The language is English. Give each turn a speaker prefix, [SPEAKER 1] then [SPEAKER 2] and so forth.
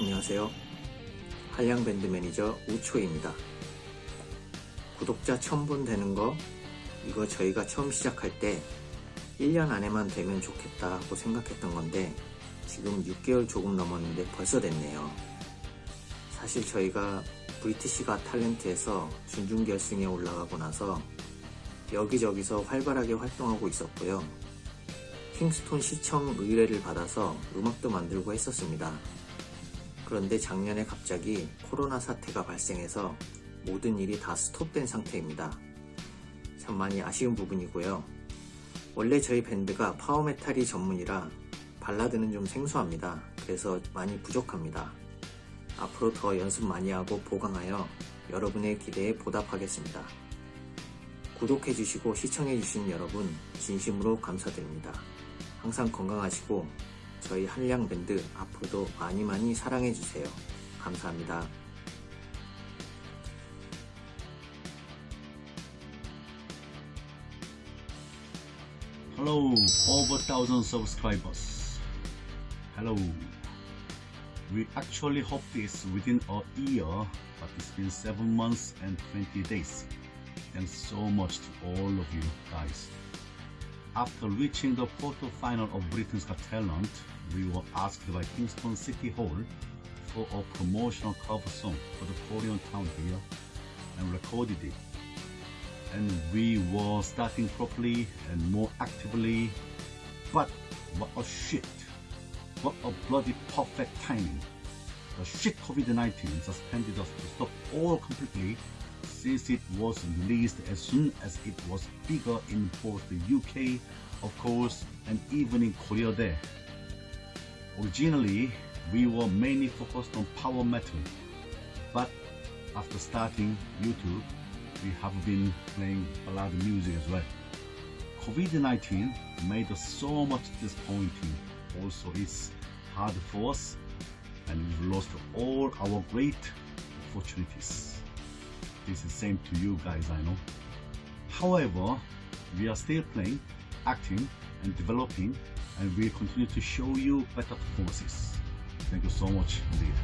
[SPEAKER 1] 안녕하세요. 한량밴드 매니저 우초입니다. 구독자 1000분 되는 거 이거 저희가 처음 시작할 때 1년 안에만 되면 좋겠다 고 생각했던 건데 지금 6개월 조금 넘었는데 벌써 됐네요. 사실 저희가 브리티시가 탤런트에서 준중결승에 올라가고 나서 여기저기서 활발하게 활동하고 있었고요. 킹스톤 시청 의뢰를 받아서 음악도 만들고 했었습니다. 그런데 작년에 갑자기 코로나 사태가 발생해서 모든 일이 다 스톱된 상태입니다. 참 많이 아쉬운 부분이고요. 원래 저희 밴드가 파워메탈이 전문이라 발라드는 좀 생소합니다. 그래서 많이 부족합니다. 앞으로 더 연습 많이 하고 보강하여 여러분의 기대에 보답하겠습니다. 구독해주시고 시청해주신 여러분 진심으로 감사드립니다. 항상 건강하시고 저희 한량 밴드 앞으로도 많이 많이 사랑해주세요. 감사합니다.
[SPEAKER 2] Hello, over thousand subscribers. Hello. We actually hope this within a year, but it's been 7 months and 20 days. Thanks so much to all of you guys. After reaching the quarter-final of Britain's Got Talent, we were asked by Kingston City Hall for a promotional cover song for the Korean town here and recorded it and we were starting properly and more actively. But what a shit! What a bloody perfect timing! The shit COVID-19 suspended us to stop all completely since it was released as soon as it was bigger in both the UK, of course, and even in Korea there. Originally, we were mainly focused on power metal, but after starting YouTube, we have been playing ballad music as well. COVID-19 made us so much disappointing. Also, it's hard for us and we've lost all our great opportunities. This is same to you guys, I know. However, we are still playing, acting and developing and we'll continue to show you better performances. Thank you so much indeed.